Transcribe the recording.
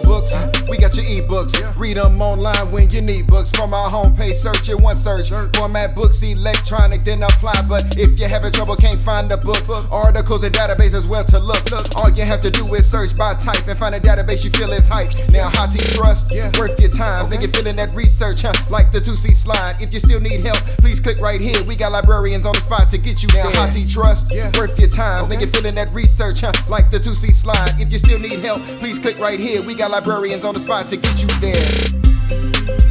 books, we got your ebooks. Read them online when you need books. From our homepage, search it one search. Format books electronic, then apply. But if you're having trouble, can't find the book, articles and databases where to look. All you have to do is search by type and find a database you feel is hype. Now, Hottie Trust, worth your time. Think you're feeling that research, huh? Like the Toosie slide. If you still need help, please click right here. We got librarians on the spot to get you now. Hottie Trust, worth your time. Think you're feeling that research, huh? Like the Toosie slide. If you still need help, please click right here. We got librarians on the spot to get you there.